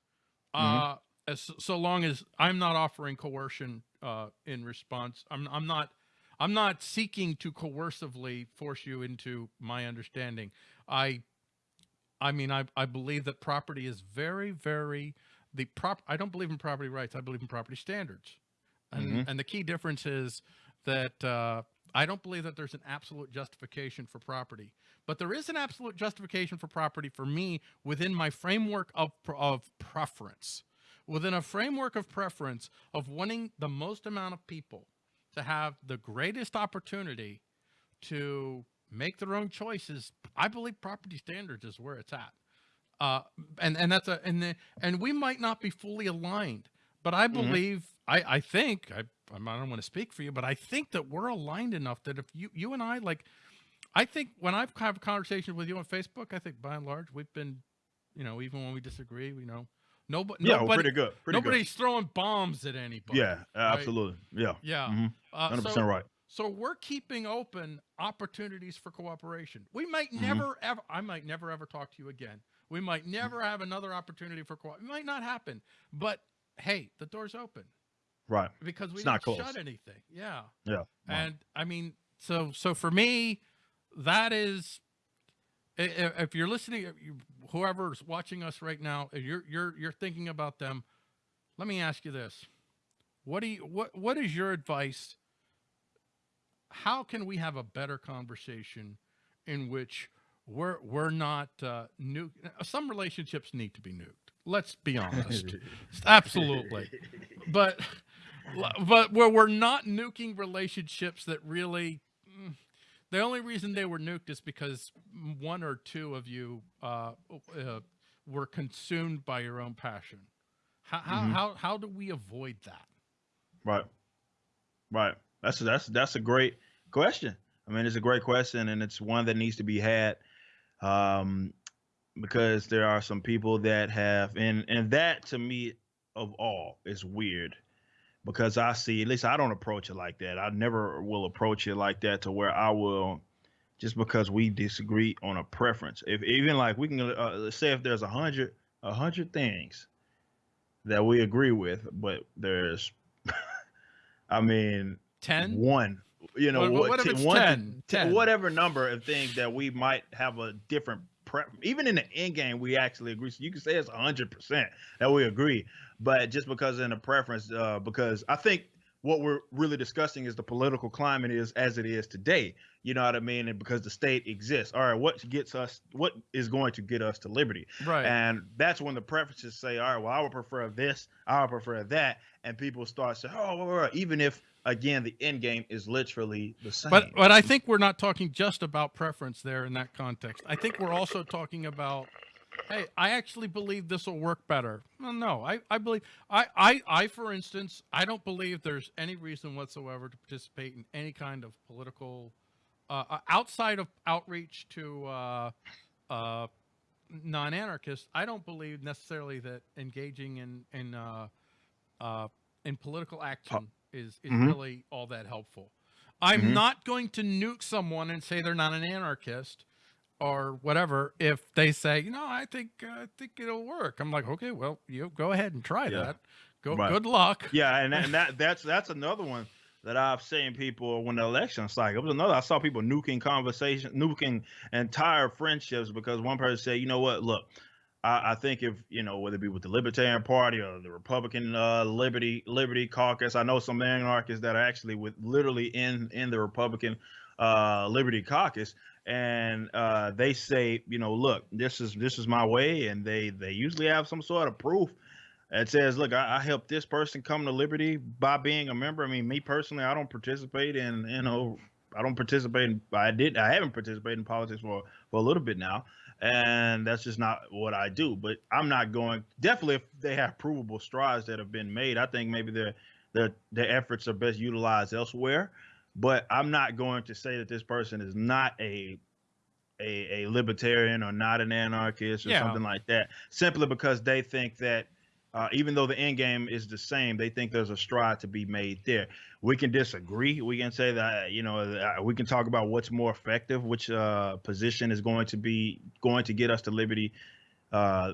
uh, as so long as I'm not offering coercion uh, in response. I'm I'm not I'm not seeking to coercively force you into my understanding. I I mean I I believe that property is very very the prop I don't believe in property rights. I believe in property standards. And Mhm. and the key difference is that uh I don't believe that there's an absolute justification for property, but there is an absolute justification for property for me within my framework of of preference. Within a framework of preference of wanting the most amount of people to have the greatest opportunity to make their own choices, I believe property standards is where it's at. Uh, and and that's a and the, and we might not be fully aligned, but I believe I I think I I'm- don't want to speak for you, but I think that we're aligned enough that if you you and I like, I think when I've have conversations with you on Facebook, I think by and large we've been, you know, even when we disagree, you know, nobody, Yeah, nobody well, pretty good. Pretty nobody's throwing bombs at anybody. Yeah, absolutely. Yeah. Yeah. Mhm. Uh, 100% so, right. so we're keeping open opportunities for cooperation. We might Mhm. never ever I might never ever talk to you again. We might never have another opportunity for co It might not happen. But hey, the door's open Right. because we It's didn't not shut anything. Yeah. Yeah. right. And I mean, so so for me, that is if you're listening whoever's watching us right now, you're you're you're thinking about them, let me ask you this. What do you what what is your advice? How can we have a better conversation in which we're we're not uh nu- some relationships need to be nuked. Let's be [LAUGHS] honest. [LAUGHS] Absolutely. But but where we're not nuking relationships that really the only reason they were nuked is because one or two of you uh, uh, were consumed by your own passion. How, how, Mhm. how, how do we avoid that? Right. Right. That's that's that's a great question. I mean, it's a great question, and it's one that needs to be had, um, because there are some people that have, and and that to me, of all, is weird, because I see at least I don't approach it like that. I never will approach it like that to where I will, just because we disagree on a preference. If even like we can uh, say if there's a hundred a hundred things that we agree with, but there's [LAUGHS] I mean, 10? one, you know, What- what- what, t- it's one to 10? t- 10. whatever number of things that we might have a different prep. Even in the end game, we actually agree. So you can say it's hundred percent that we agree, but just because in a preference, uh, because I think what we're really discussing is the political climate is as it is today. You know what I mean? And because the state exists. All right, what gets us? What is going to get us to liberty? Right. And that's when the preferences say, all right, well, I would prefer this, I would prefer that. And people start saying, oh, even if, again, the end game is literally the same. But but I think we're not talking just about preference there in that context. I think we're also talking about hey, I actually believe this will work better. Well, no, I, I believe I, I I for instance, I don't believe there's any reason whatsoever to participate in any kind of political uh, uh, outside of outreach to uh, uh, non-anarchists. I don't believe necessarily that engaging in in uh, uh, in political action is is Mhm. really all that helpful. I'm Mhm. not going to nuke someone and say they're not an anarchist or whatever if they say, you know, I think uh, I think it'll work. I'm like, okay, well, you go ahead and try Yeah. that. Go, Right. good luck. yeah, and, that- and that [LAUGHS] that's that's another one that I've seen people when the election cycle. It was another I saw people nuking conversation, nuking entire friendships because one person said, you know what, look, I, I think if you know whether it be with the Libertarian Party or the Republican uh, Liberty Liberty Caucus, I know some anarchists that are actually with literally in in the Republican uh, Liberty Caucus, and uh, they say, you know, look, this is this is my way, and they they usually have some sort of proof that says, look, I, I helped this person come to liberty by being a member. I mean, me personally, I don't participate in, you know, I don't participate in, I did, I haven't participated in politics for, for a little bit now. And that's just not what I do. But I'm not going, definitely if they have provable strides that have been made, I think maybe their, their, their efforts are best utilized elsewhere. But I'm not going to say that this person is not a, a, a libertarian or not an anarchist or Yeah. something like that, simply because they think that uh, even though the end game is the same, they think there's a stride to be made there. We can disagree. We can say that you know uh, we can talk about what's more effective, which uh, position is going to be going to get us to liberty uh,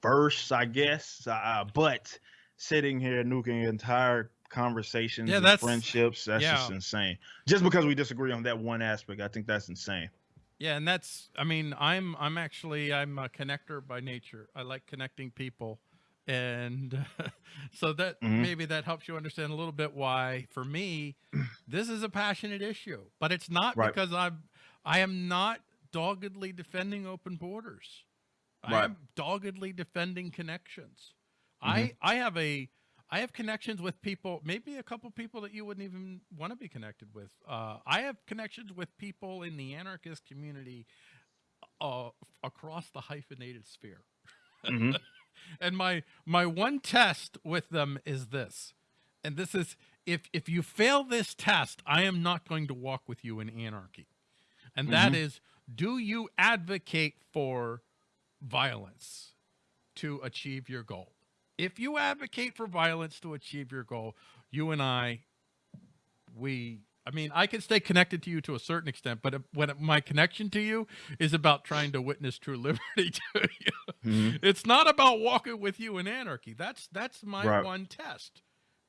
first, I guess. Uh, but sitting here nuking entire conversations, Yeah, and that's- friendships, that's just insane. Just because we disagree on that one aspect, I think that's insane. Yeah, and that's I mean, I'm I'm actually I'm a connector by nature. I like connecting people. And [LAUGHS] so that Mhm. maybe that helps you understand a little bit why for me this is a passionate issue. But it's not Right. because I'm I am not doggedly defending open borders. i am doggedly defending connections. Mm-hmm. I I have a I have connections with people, maybe a couple people that you wouldn't even want to be connected with. Uh, I have connections with people in the anarchist community uh, across the hyphenated sphere. Mhm. [LAUGHS] And my my one test with them is this. And this is if if you fail this test, I am not going to walk with you in anarchy. And that Mhm. is, do you advocate for violence to achieve your goal? If you advocate for violence to achieve your goal, you and I, we, I mean, I can stay connected to you to a certain extent, but if, when my connection to you is about trying to witness true [LAUGHS] liberty to you, Mhm. it's not about walking with you in anarchy. That's that's my Right. one test.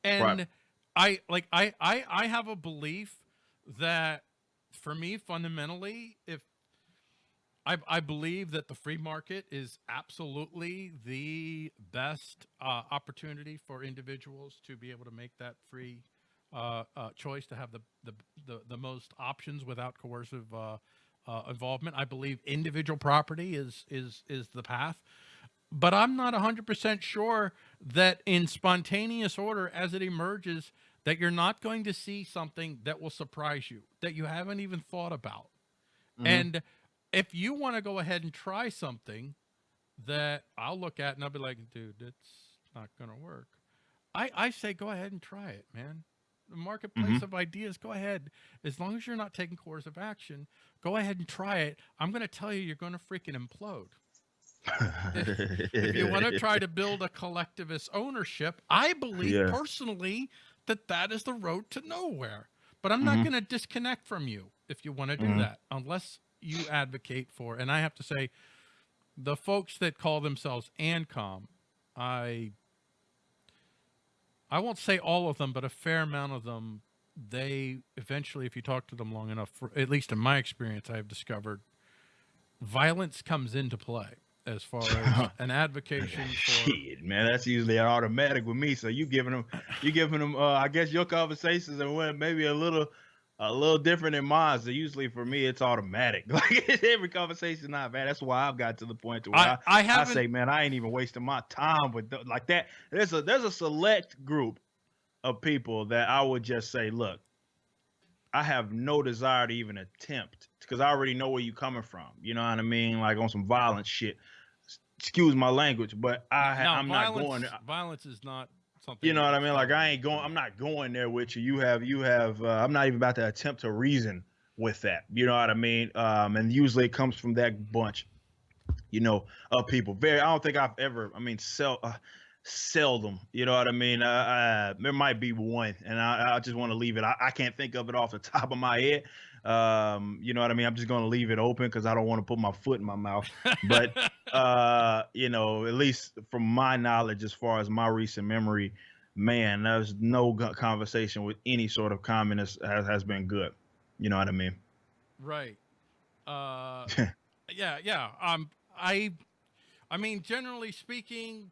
And I like I I I have a belief that for me fundamentally if I, I believe that the free market is absolutely the best uh, opportunity for individuals to be able to make that free uh, uh, choice to have the, the, the, the most options without coercive uh, uh, involvement. I believe individual property is, is, is the path, but I'm not 100% sure that in spontaneous order as it emerges, that you're not going to see something that will surprise you, that you haven't even thought about. Mhm. And if you want to go ahead and try something that I'll look at and I'll be like, dude, it's not going to work. I, I say, go ahead and try it, man. The marketplace Mhm. of ideas, go ahead. As long as you're not taking coercive action, go ahead and try it. I'm going to tell you, you're going to freaking implode. If you want to try to build a collectivist ownership, I believe Yeah. personally that that is the road to nowhere. But I'm not Mhm. going to disconnect from you if you want to do Mhm. that, unless you advocate for. And I have to say, the folks that call themselves ANCOM, I I won't say all of them, but a fair amount of them, they eventually, if you talk to them long enough, for, at least in my experience, I've discovered violence comes into play as far [LAUGHS] as an advocation [LAUGHS] for Shit, man, that's usually automatic with me. So you giving them, you giving them. Uh, I guess your conversations are well, maybe a little, a little different than mine. So usually for me, it's automatic. [LAUGHS] Like every conversation I've had. That's why I've got to the point to where I, I, I I, say, man, I ain't even wasting my time with th- like that. There's a there's a select group of people that I would just say, look, I have no desire to even attempt because I already know where you're coming from. You know what I mean? Like on some violent shit. Excuse my language, but I no, I'm violence, not going. Violence is not something. You know what I mean? Like I ain't going. I'm not going there with you. You have. You have. Uh, I'm not even about to attempt to reason with that. You know what I mean? Um, and usually it comes from that bunch. You know, of people. Very. I don't think I've ever. I mean, sell. Uh, seldom. You know what I mean? Uh, uh, there might be one, and I, I just want to leave it. I, I can't think of it off the [LAUGHS] top of my head. Um, you know what I mean? I'm just going to leave it open because I don't want to put my foot in my mouth. [LAUGHS] But uh, you know, at least from my knowledge, as far as my recent memory, man, there's no conversation with any sort of communist has, has been good. You know what I mean? Right. Uh, [LAUGHS] yeah, yeah. Um, I, I mean, generally speaking,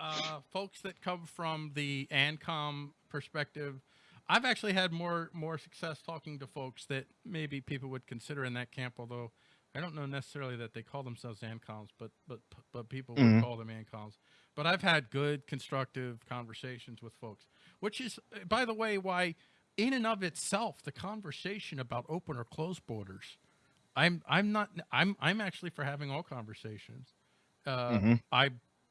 uh, folks that come from the ANCOM perspective, I've actually had more more success talking to folks that maybe people would consider in that camp. Although I don't know necessarily that they call themselves ANCOMs, but but but people would Mhm. call them ANCOMs. But I've had good, constructive conversations with folks, which is, by the way, why in and of itself the conversation about open or closed borders i'm i'm not i'm i'm actually for having all conversations uh Mhm. i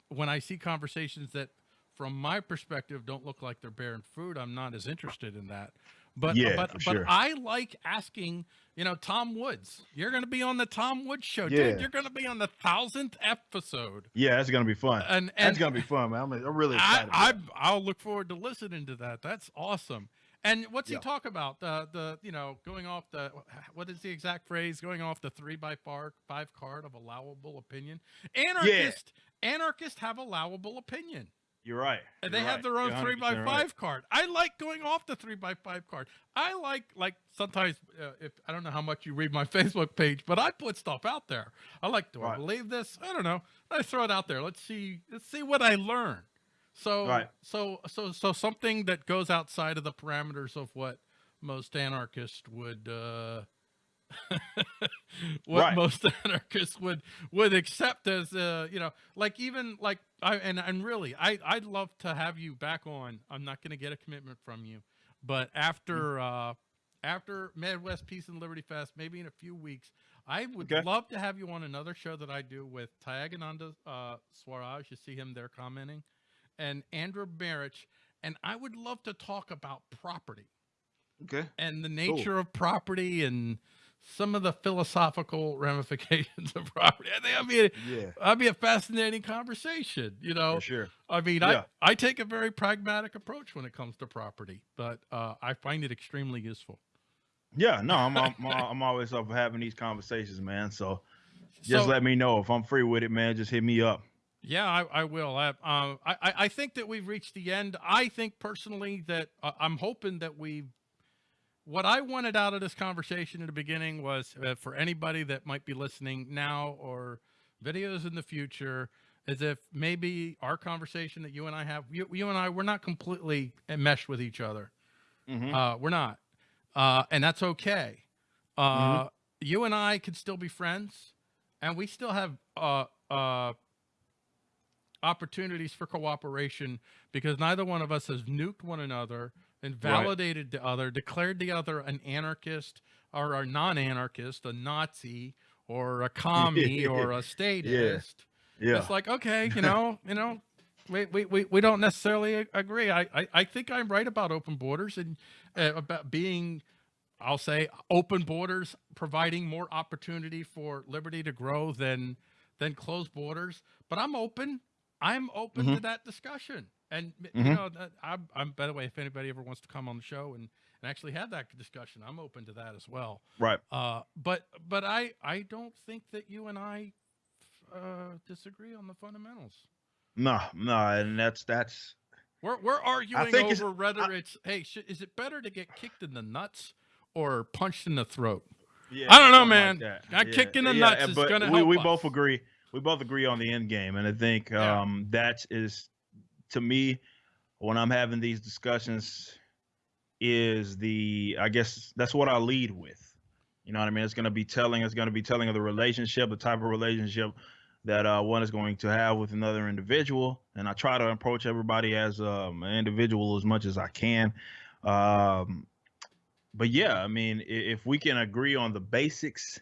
when i see conversations that from my perspective don't look like they're bearing fruit i'm not as interested in that but Yeah, but for but i like asking you know tom woods you're going to be on the tom woods show Yeah. dude you're going to be on the thousandth episode Yeah, that's gonna be fun. and that's gonna be fun, man. I'm, I'm really I, excited. it. I I'll look forward to listening to that. That's awesome. And what's Yeah. he talk about? The the you know going off the what is the exact phrase? Going off the three by far five card of allowable opinion. Anarchist anarchists have allowable opinion. You're right. And You're they have their own three by five right. card. I like going off the three by five card. I like like sometimes uh, if I don't know how much you read my [LAUGHS] Facebook page, but I put stuff out there. I like, do I Right. believe this? I don't know. I throw it out there. Let's see. Let's see what I learn. So Right. so so so something that goes outside of the parameters of what most anarchists would uh [LAUGHS] what Right. most [LAUGHS] anarchists would would accept as uh you know like even like i and and really i i'd love to have you back on. I'm not going to get a commitment from you but after uh after midwest peace and liberty fest maybe in a few weeks i would Okay. love to have you on another show that i do with Tyagananda uh swaraj you see him there commenting? And andrew Marich, and I would love to talk about property. Okay. and the nature of property and some of the philosophical ramifications of property. I think be a, Yeah. that'd be a fascinating conversation. You know, For sure. I mean, Yeah. I I take a very pragmatic approach when it comes to property, but uh, I find it extremely useful. Yeah. No, I'm I'm, I'm always up for having these conversations, man. So just So- let me know if I'm free with it, man. Just hit me up. Yeah, I, I will. I, um, I, I I think that we've reached the end. I think personally that uh, I'm hoping that we, what I wanted out of this conversation in the beginning was uh, for anybody that might be listening now or videos in the future, is if maybe our conversation that you and I have, you, you and I, we're not completely enmeshed with each other. Mhm. Uh, we're not, uh, and that's okay. Uh, You and I could still be friends, and we still have uh, uh, opportunities for cooperation because neither one of us has nuked one another, invalidated the other, declared the other an anarchist or a non-anarchist, a Nazi or a commie [LAUGHS] or a statist. Yeah. It's like, okay, you know, [LAUGHS] you know, we, we, we, we don't necessarily agree. I, I, I think I'm right about open borders and uh, about being, I'll say open borders, providing more opportunity for liberty to grow than, than closed borders, but I'm open. I'm open to Mhm. that discussion. And you Mhm. know, I'm, I'm, by the way, if anybody ever wants to come on the show and, and actually have that discussion, I'm open to that as well. Right. Uh, but but I I don't think that you and I uh, disagree on the fundamentals. No, no, and that's that's We're we're arguing think it's- over whether it's hey sh- is it better to get kicked in the nuts or punched in the throat? yeah, I don't know, man. that. That kick in the nuts is but gonna we, help we us. both agree. We both agree on the end game, and I think Yeah. um, that is to me when I'm having these discussions is the I guess that's what I lead with. You know what I mean? It's going to be telling. It's going to be telling of the relationship, the type of relationship that uh, one is going to have with another individual, and I try to approach everybody as um, an individual as much as I can. Um, but yeah, I mean, if we can agree on the basics,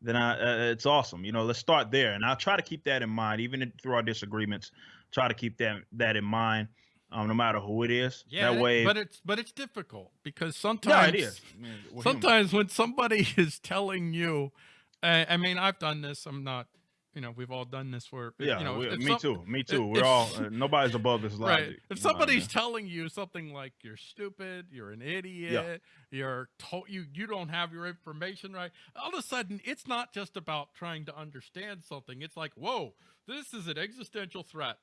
then I, uh, it's awesome. You know, let's start there, and I'll try to keep that in mind, even through our disagreements. Try to keep that that in mind, um, no matter who it is. Yeah, that way, but it's but it's difficult because yeah, sometimes it is. I mean, we're human. sometimes when somebody [LAUGHS] is telling you, uh, I mean, I've done this. I'm not, you know, we've all done this. Where Yeah, you know, we- me some- too. Me too. We're if- all [LAUGHS] uh, nobody's above this logic. Right. If somebody's telling you something like you're stupid, you're an idiot, you're to- you you don't have your information right, all of a sudden it's not just about trying to understand something. It's like, whoa, this is an existential threat.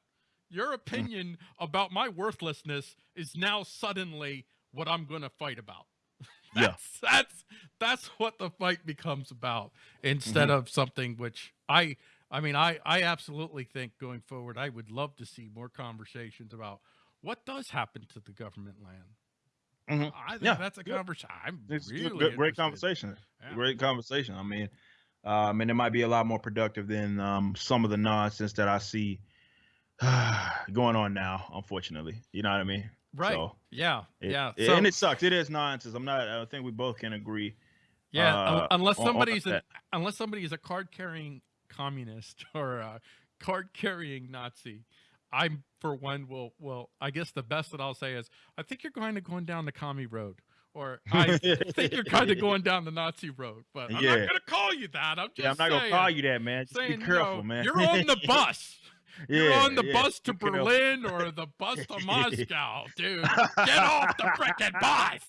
Mm. Your opinion about my worthlessness is now suddenly what I'm going to fight about. [LAUGHS] Yeah. That's that's that's what the fight becomes about instead Mm-hmm. of something which I I mean I I absolutely think going forward I would love to see more conversations about what does happen to the government land. Mhm. I think Yeah, that's a conversation. I'm It's really good, good- great interested. conversation. Yeah. Great conversation. I mean, um, and it might be a lot more productive than um, some of the nonsense that I see [SIGHS] going on now. Unfortunately, you know what I mean. Right. So, yeah. it- yeah. it- So, and it sucks. It is nonsense. I'm not. I think we both can agree. yeah. uh, unless on- on somebody's an, unless somebody is a card carrying communist [LAUGHS] or a card carrying Nazi, I'm for one will will I guess the best that I'll say is I think you're kind of going down the commie road. Or I [LAUGHS] think you're kind of going down the Nazi road, but I'm Yeah. not gonna call you that. I'm just Yeah, I'm not saying, gonna call you that, man. Just saying, be you careful, know, man. You're on the [LAUGHS] bus. You're Yeah, on the yeah, bus to careful. Berlin or [LAUGHS] the bus to [LAUGHS] Moscow, dude. Get off the frickin' [LAUGHS] bus.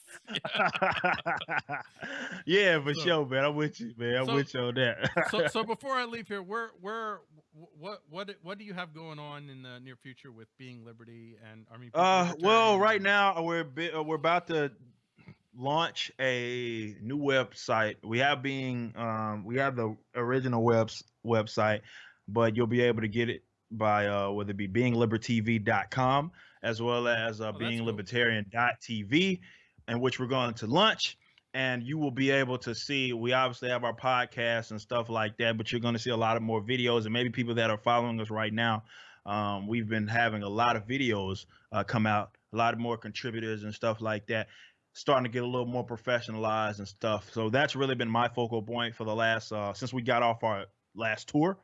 yeah, for So- sure, man. I'm with you, man. I'm so- with you on that. so, so before I leave here, where, where, wh- what, what, what do you have going on in the near future with Being Liberty and I mean? Uh, well, right now we're uh, we're about to launch a new website. We have being um we have the original webs website, but you'll be able to get it by uh whether it be beinglibertv.com as well as uh Oh, beinglibertarian.tv, and which we're going to launch. And you will be able to see. We obviously have our podcasts and stuff like that, but you're going to see a lot of more videos, and maybe people that are following us right now. Um, we've been having a lot of videos uh, come out, a lot of more contributors and stuff like that, starting to get a little more professionalized and stuff. So that's really been my focal point for the last uh, since we got off our last tour.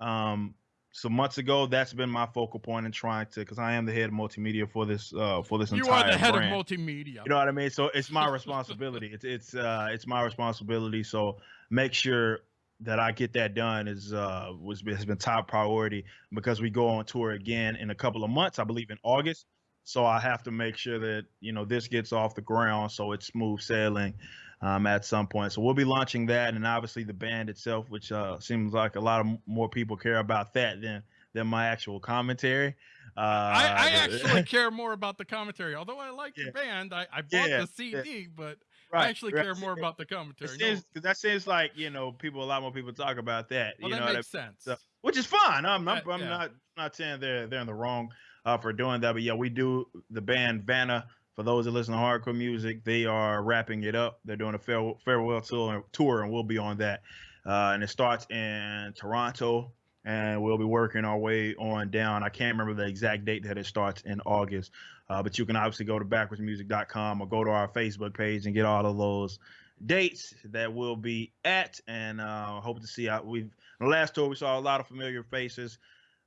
Um, some months ago, that's been my focal point in trying to, because I am the head of multimedia for this uh, for this You entire are the head brand. of multimedia. You know what I mean? So it's my [LAUGHS] responsibility. it's it's uh it's my responsibility. So make sure that I get that done is uh was has been top priority because we go on tour again in a couple of months, I believe in August. So I have to make sure that you know this gets off the ground so it's smooth sailing um, at some point. So we'll be launching that, and obviously the band itself, which uh, seems like a lot of more people care about that than than my actual commentary. Uh, I, I actually [LAUGHS] care more about the commentary. Although I like Yeah. the band, I, I bought Yeah, the CD, but right, I actually right. care more about the It commentary. No, that seems like you know people a lot more people talk about that. well, you that know, makes sense. so- which is fine. I'm I'm, Uh, I'm yeah. not not saying they're they're in the wrong uh, for doing that, but yeah, we do the band Vanna. For those that listen to hardcore music, they are wrapping it up. They're doing a farewell, tour, and we'll be on that. Uh, and it starts in Toronto, and we'll be working our way on down. I can't remember the exact date that it starts in August, uh, but you can obviously go to backwardsmusic.com or go to our Facebook page and get all of those dates that we'll be at. And uh, hope to see. Out. We've the last tour we saw a lot of familiar faces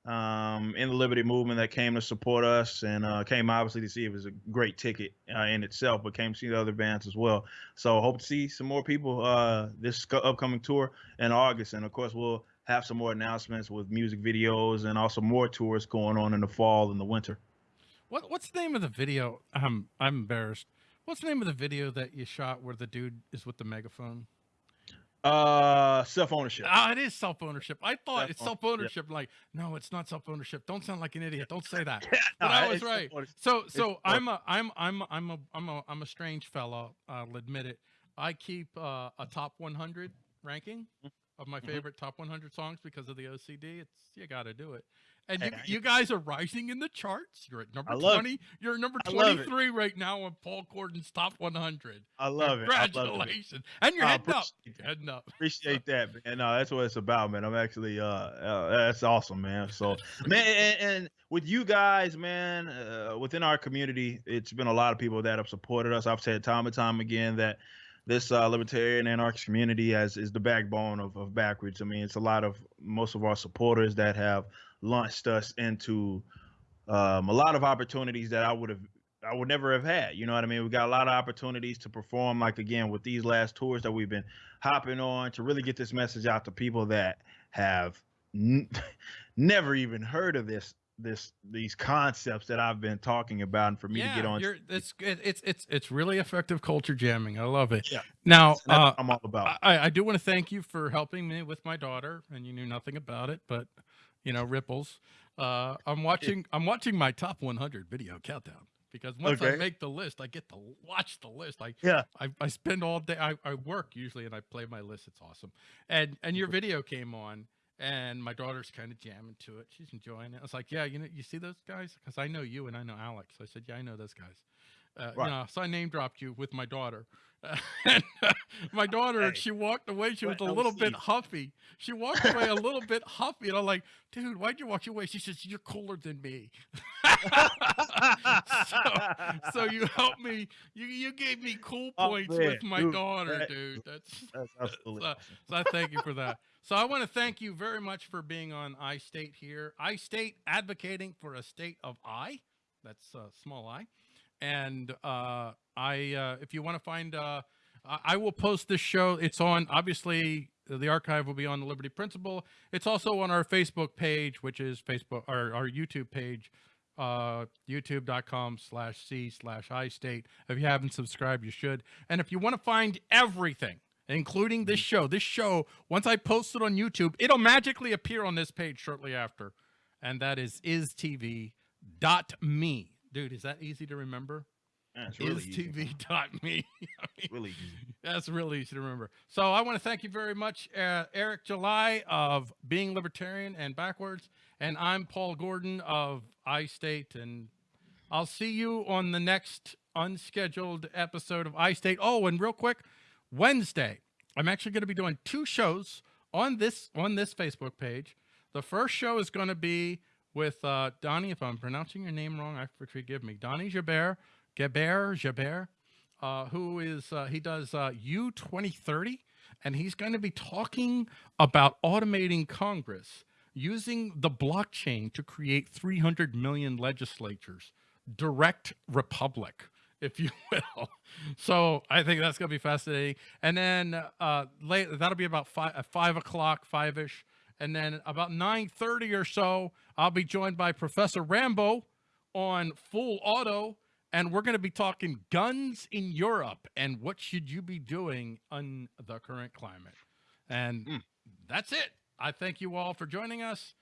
um, in the Liberty Movement that came to support us and uh, came obviously to see if it was a great ticket uh, in itself, but came to see the other bands as well. So hope to see some more people uh, this upcoming tour in August, and of course we'll have some more announcements with music videos and also more tours going on in the fall and the winter. What what's the name of the video? I'm I'm embarrassed. What's the name of the video that you shot where the dude is with the megaphone? Uh, self ownership. Ah, it is self ownership. I thought it's self ownership. Like, no, it's not self ownership. Don't sound like an idiot. Don't say that. [LAUGHS] No, But I was right. So so I'm a I'm I'm I'm a I'm a I'm a strange fellow. I'll admit it. I keep uh, a top 100 ranking of my Mhm. favorite top 100 songs because of the OCD. It's you got to do it. And you, you guys are rising in the charts. You're at number I love it. 20. You're at number I love it. 23 right now on Paul Gordon's top 100. I love it. It. Congratulations. And you're heading up. appreciate You're heading up. Appreciate [LAUGHS] that, man. No, that's what it's about, man. I'm actually, uh, uh that's awesome, man. So, [LAUGHS] man, and, and with you guys, man, uh, within our community, it's been a lot of people that have supported us. I've said time and time again that this uh, libertarian anarchist community as is the backbone of, of BackWordz. I mean, it's a lot of most of our supporters that have launched us into um, a lot of opportunities that I would have I would never have had. You know what I mean? We got a lot of opportunities to perform, like again with these last tours that we've been hopping on to really get this message out to people that have n- [LAUGHS] never even heard of this this these concepts that I've been talking about, and for me to get on. You're, it's, it's it's it's really effective culture jamming. I love it. Yeah. Now, uh, I'm all about. I, I do want to thank you for helping me with my daughter, and you knew nothing about it, but you know ripples. Uh, I'm watching. I'm watching my top 100 video countdown because once I make the list, I get to watch the list. I yeah, I, I spend all day. I, I work usually, and I play my list. It's awesome. And and your video came on, and my daughter's kind of jamming to it. She's enjoying it. I was like, yeah, you know, you see those guys? Because I know you and I know Alex. I said, yeah, I know those guys. Uh, Right. You know, so I name dropped you with my daughter. [LAUGHS] and uh, my daughter, Hey. she walked away. She was a little bit huffy. She walked away a little bit huffy, and I'm like, dude, why'd you walk away? She says, you're cooler than me. [LAUGHS] so, so you helped me. You you gave me cool Oh, points man, with my dude, daughter, that- dude. That's [LAUGHS] that's absolutely. so, so I thank you for that. So I want to thank you very much for being on I State here. I State advocating for a state of I. That's uh, small I. And uh, I, uh, if you want to find, uh, I will post this show. It's on obviously the archive will be on the Liberty Principle. It's also on our Facebook page, which is Facebook or our YouTube page, uh, youtube.com slash C slash I state. If you haven't subscribed, you should. And if you want to find everything, including this show, this show, once I post it on YouTube, it'll magically appear on this page shortly after. And that is istv.me. Dude, is that easy to remember? Yeah, really easy. istv.me. [LAUGHS] It's [LAUGHS] really easy. That's really easy to remember. So I want to thank you very much, uh, Eric July of Being Libertarian and BackWordz. And I'm Paul Gordon of iState. And I'll see you on the next unscheduled episode of iState. Oh, and real quick, Wednesday, I'm actually going to be doing two shows on this on this Facebook page. The first show is going to be with uh, Donnie, if I'm pronouncing your name wrong, I forgive me. Donnie Jabert, Gabert, Jabert, uh, who is uh, he does uh, U 2030, and he's going to be talking about automating Congress using the blockchain to create 300 million legislatures, direct republic, if you [LAUGHS] will. So I think that's going to be fascinating. And then uh, late, that'll be about five, five o'clock, five ish. And then about 9:30 or so, I'll be joined by Professor Rambo on Full Auto, and we're going to be talking guns in Europe and what should you be doing on the current climate. And Mm. that's it. I thank you all for joining us.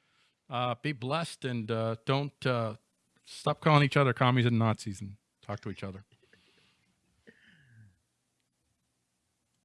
Uh, be blessed and uh, don't uh, stop calling each other commies and Nazis and talk to each other.